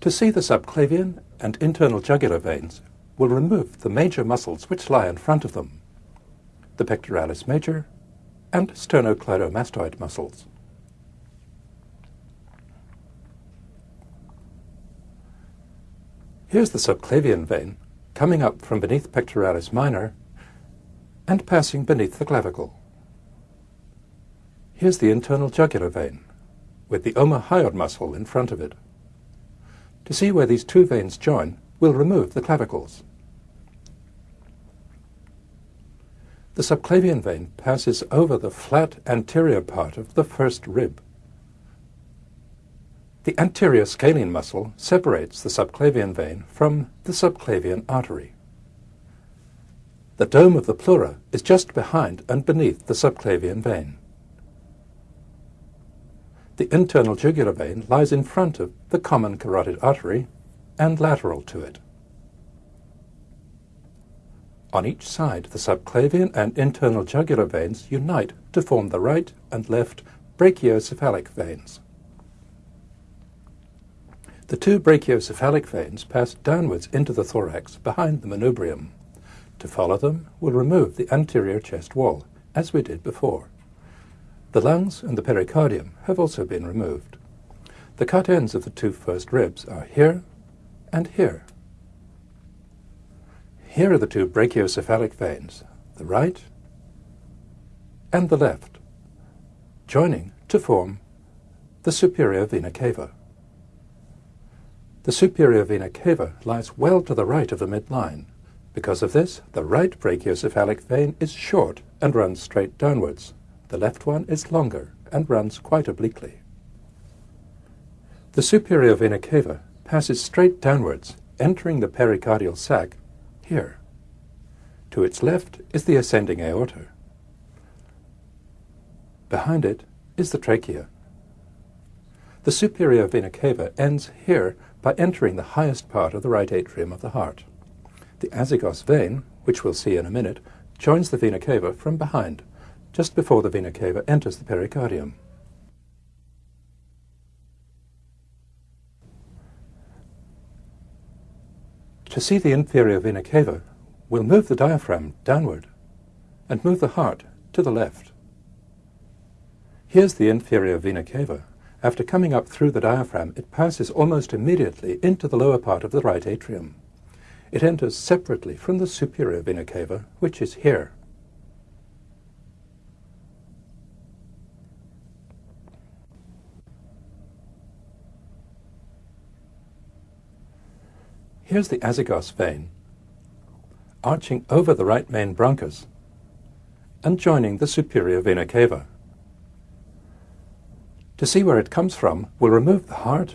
To see the subclavian and internal jugular veins, we'll remove the major muscles which lie in front of them, the pectoralis major and sternocleidomastoid muscles. Here's the subclavian vein coming up from beneath pectoralis minor and passing beneath the clavicle. Here's the internal jugular vein with the omohyoid muscle in front of it. To see where these two veins join, we'll remove the clavicles. The subclavian vein passes over the flat anterior part of the first rib. The anterior scalene muscle separates the subclavian vein from the subclavian artery. The dome of the pleura is just behind and beneath the subclavian vein. The internal jugular vein lies in front of the common carotid artery and lateral to it. On each side, the subclavian and internal jugular veins unite to form the right and left brachiocephalic veins. The two brachiocephalic veins pass downwards into the thorax behind the manubrium. To follow them, we'll remove the anterior chest wall, as we did before. The lungs and the pericardium have also been removed. The cut ends of the two first ribs are here and here. Here are the two brachiocephalic veins, the right and the left, joining to form the superior vena cava. The superior vena cava lies well to the right of the midline. Because of this, the right brachiocephalic vein is short and runs straight downwards. The left one is longer and runs quite obliquely. The superior vena cava passes straight downwards, entering the pericardial sac here. To its left is the ascending aorta. Behind it is the trachea. The superior vena cava ends here by entering the highest part of the right atrium of the heart. The azygos vein, which we'll see in a minute, joins the vena cava from behind just before the vena cava enters the pericardium. To see the inferior vena cava, we'll move the diaphragm downward and move the heart to the left. Here's the inferior vena cava. After coming up through the diaphragm, it passes almost immediately into the lower part of the right atrium. It enters separately from the superior vena cava, which is here. Here's the azygos vein, arching over the right main bronchus and joining the superior vena cava. To see where it comes from, we'll remove the heart